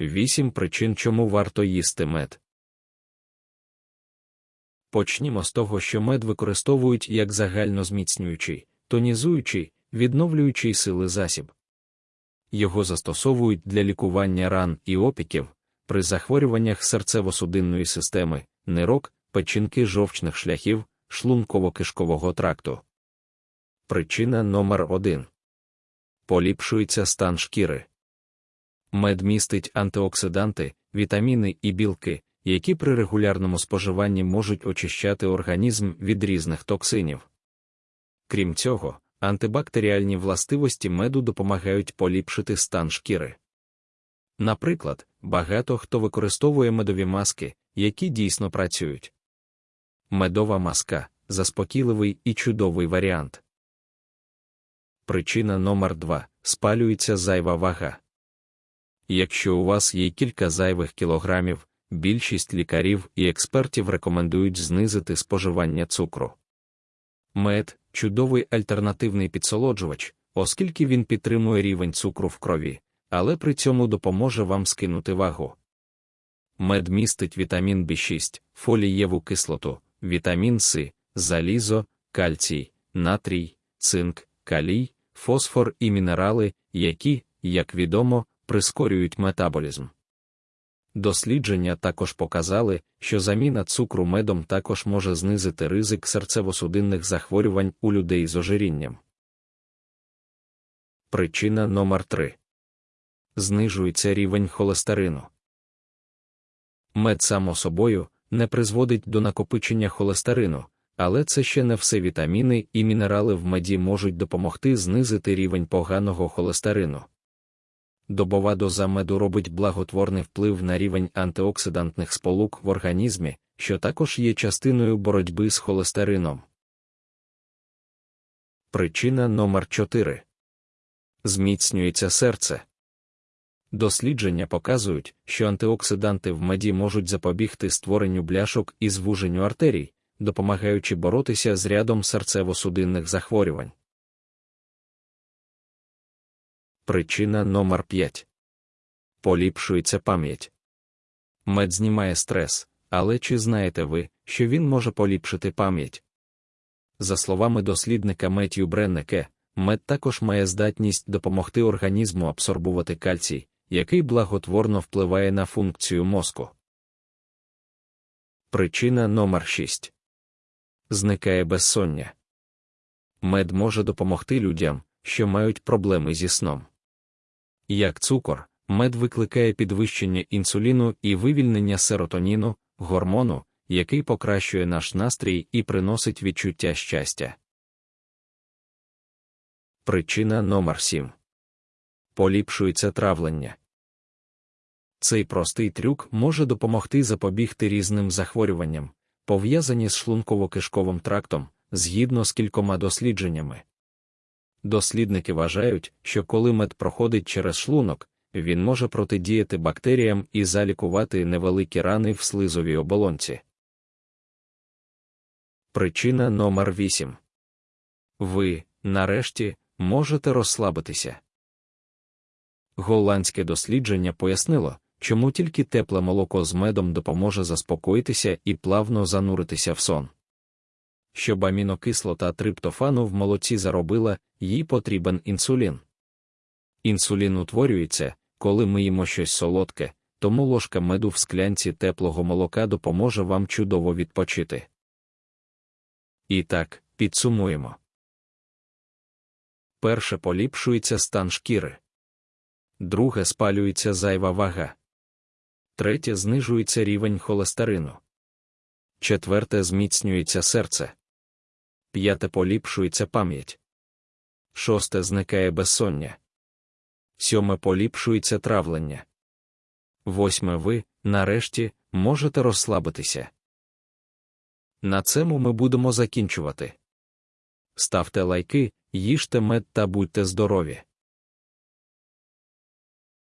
Вісім причин, чому варто їсти мед. Почнімо з того, що мед використовують як загальнозміцнюючий, тонізуючий, відновлюючий сили засіб. Його застосовують для лікування ран і опіків при захворюваннях серцево-судинної системи, нирок, печінки жовчних шляхів, шлунково-кишкового тракту. Причина номер 1 Поліпшується стан шкіри. Мед містить антиоксиданти, вітаміни і білки, які при регулярному споживанні можуть очищати організм від різних токсинів. Крім цього, антибактеріальні властивості меду допомагають поліпшити стан шкіри. Наприклад, багато хто використовує медові маски, які дійсно працюють. Медова маска заспокійливий і чудовий варіант. Причина номер 2 спалюється зайва вага. Якщо у вас є кілька зайвих кілограмів, більшість лікарів і експертів рекомендують знизити споживання цукру. Мед чудовий альтернативний підсолоджувач, оскільки він підтримує рівень цукру в крові, але при цьому допоможе вам скинути вагу. Мед містить вітамін В6, фолієву кислоту, вітамін С, залізо, кальцій, натрій, цинк, калій, фосфор і мінерали, які, як відомо, прискорюють метаболізм. Дослідження також показали, що заміна цукру медом також може знизити ризик серцево-судинних захворювань у людей з ожирінням. Причина номер 3 знижується рівень холестерину. Мед само собою не призводить до накопичення холестерину, але це ще не все вітаміни і мінерали в меді можуть допомогти знизити рівень поганого холестерину добова доза меду робить благотворний вплив на рівень антиоксидантних сполук в організмі, що також є частиною боротьби з холестерином. Причина номер 4 зміцнюється серце. Дослідження показують, що антиоксиданти в меді можуть запобігти створенню бляшок і звуженню артерій, допомагаючи боротися з рядом серцево-судинних захворювань. Причина номер 5 поліпшується пам'ять. Мед знімає стрес, але чи знаєте ви, що він може поліпшити пам'ять? За словами дослідника Меттью Бреннеке, мед також має здатність допомогти організму абсорбувати кальцій, який благотворно впливає на функцію мозку. Причина номер 6 зникає безсоння. Мед може допомогти людям, що мають проблеми зі сном. Як цукор, мед викликає підвищення інсуліну і вивільнення серотоніну, гормону, який покращує наш настрій і приносить відчуття щастя. Причина номер 7 поліпшується травлення. Цей простий трюк може допомогти запобігти різним захворюванням, пов'язані з шлунково-кишковим трактом, згідно з кількома дослідженнями. Дослідники вважають, що коли мед проходить через шлунок, він може протидіяти бактеріям і залікувати невеликі рани в слизовій оболонці. Причина номер 8 Ви, нарешті, можете розслабитися. Голландське дослідження пояснило, чому тільки тепле молоко з медом допоможе заспокоїтися і плавно зануритися в сон. Щоб амінокислота триптофану в молоці заробила, їй потрібен інсулін. Інсулін утворюється, коли ми їмо щось солодке, тому ложка меду в склянці теплого молока допоможе вам чудово відпочити. І так, підсумуємо. Перше поліпшується стан шкіри. Друге спалюється зайва вага. Третє знижується рівень холестерину. Четверте зміцнюється серце. П'яте поліпшується пам'ять. Шосте зникає безсоння. Сьоме поліпшується травлення. Восьме ви, нарешті, можете розслабитися. На цьому ми будемо закінчувати. Ставте лайки, їжте мед та будьте здорові!